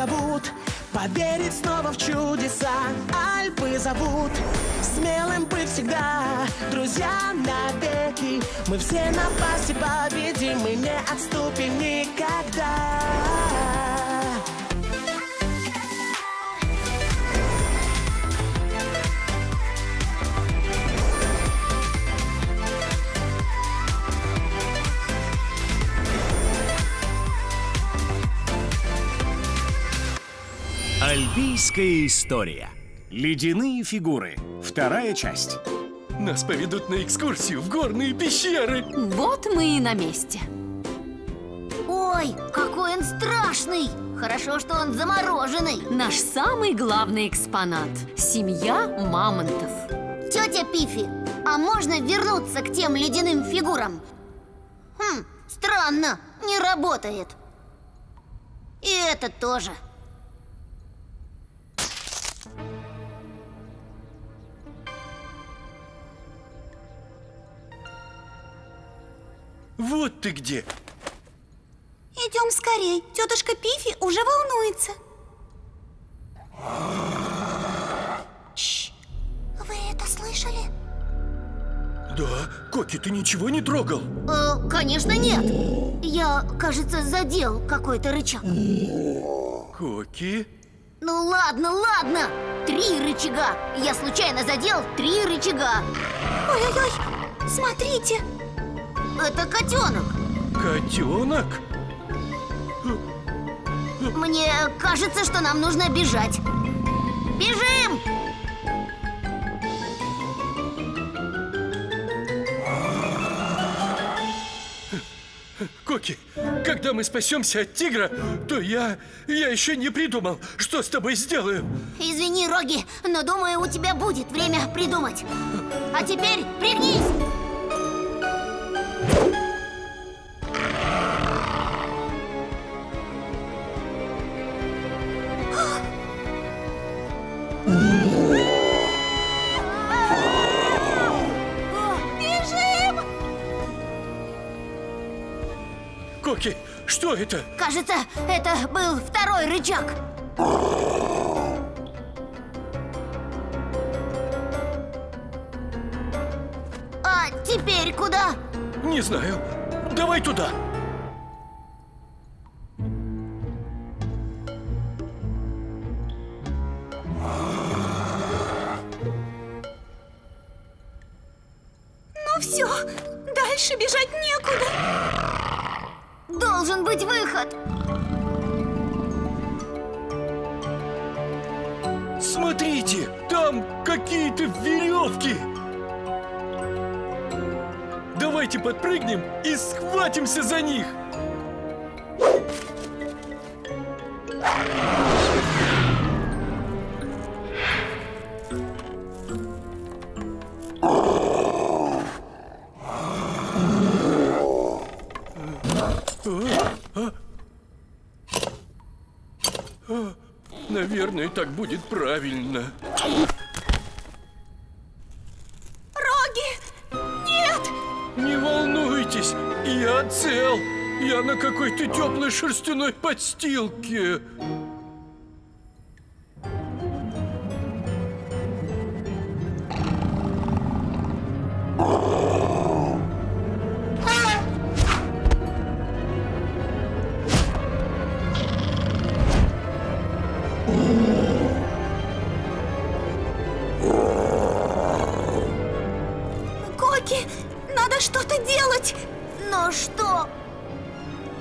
зовут Поверить снова в чудеса. Альпы зовут Смелым быть всегда. Друзья навеки Мы все напасти победим Мы не отступим никогда Альпийская история. Ледяные фигуры. Вторая часть. Нас поведут на экскурсию в горные пещеры. Вот мы и на месте. Ой, какой он страшный! Хорошо, что он замороженный. Наш самый главный экспонат – семья мамонтов. Тетя Пифи, а можно вернуться к тем ледяным фигурам? Хм, странно, не работает. И это тоже. Вот ты где. Идем скорей, тетушка Пифи уже волнуется Чш, вы это слышали? Да, Коки, ты ничего не трогал? Э, конечно нет Я, кажется, задел какой-то рычаг Коки? Ну ладно, ладно Три рычага Я случайно задел три рычага Ой-ой-ой, смотрите Это котенок Котенок? Мне кажется, что нам нужно бежать Бежим! Коки, когда мы спасемся от тигра, то я... я еще не придумал, что с тобой сделаю. Извини, Роги, но думаю, у тебя будет время придумать А теперь пригнись! Коки, что это? Кажется, это был второй рычаг А теперь куда? Не знаю. Давай туда. Ну все, дальше бежать некуда Должен быть выход Смотрите, там какие-то веревки. Давайте подпрыгнем и схватимся за них. Наверное, так будет правильно. Роги! Нет! Не волнуйтесь, я цел. Я на какой-то теплой шерстяной подстилке. Коки, надо что-то делать Но что?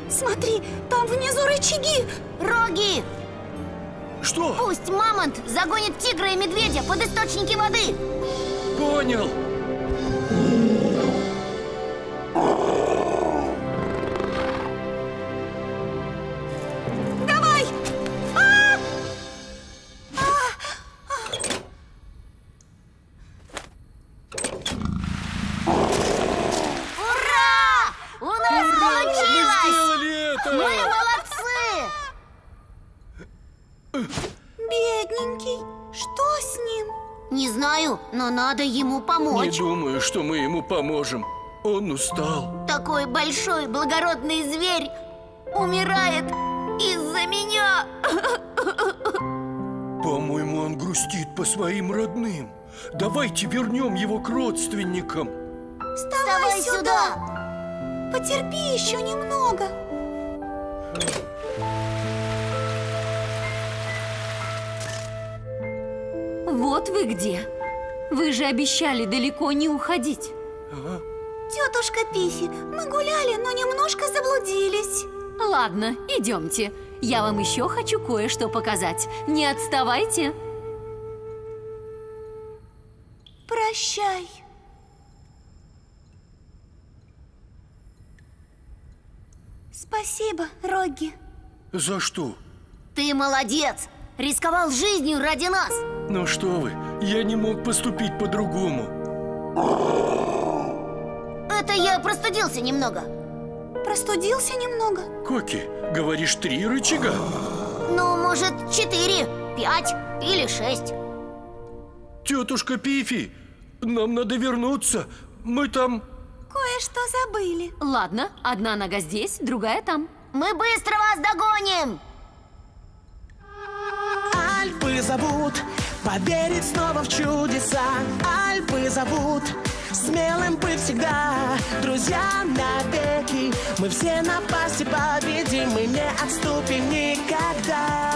Смотри, там внизу рычаги Роги! Что? Пусть мамонт загонит тигра и медведя под источники воды Понял. Не знаю, но надо ему Не помочь думаю, что мы ему поможем. Он устал. Такой большой благородный зверь умирает из-за меня По-моему, он грустит по своим родным. Давайте вернем его к родственникам. Вставай сюда! Потерпи еще немного. Вот вы где. Вы же обещали далеко не уходить. Тетушка Пифи, мы гуляли, но немножко заблудились. Ладно, идемте. Я вам еще хочу кое-что показать. Не отставайте. Прощай. Спасибо, Рогги. За что? Ты молодец! Рисковал жизнью ради нас! Ну что вы, я не мог поступить по-другому. Это я простудился немного. Простудился немного. Коки, говоришь, три рычага? Ну, может, четыре, пять или шесть. Тетушка Пифи, нам надо вернуться. Мы там... Кое-что забыли. Ладно, одна нога здесь, другая там. Мы быстро вас догоним! Альпы зовут Поверить снова в чудеса. Альпы зовут Смелым быть всегда. Друзья навеки Мы все напасти победим Мы не отступим никогда